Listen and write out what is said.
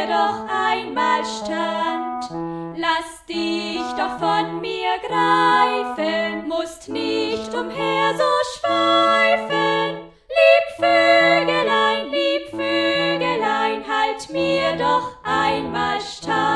hier doch einmal stand. Lass dich doch von mir greifen, musst nicht umher so schweifen. Lieb Vögelein, lieb Vögelein, halt mir doch einmal stand.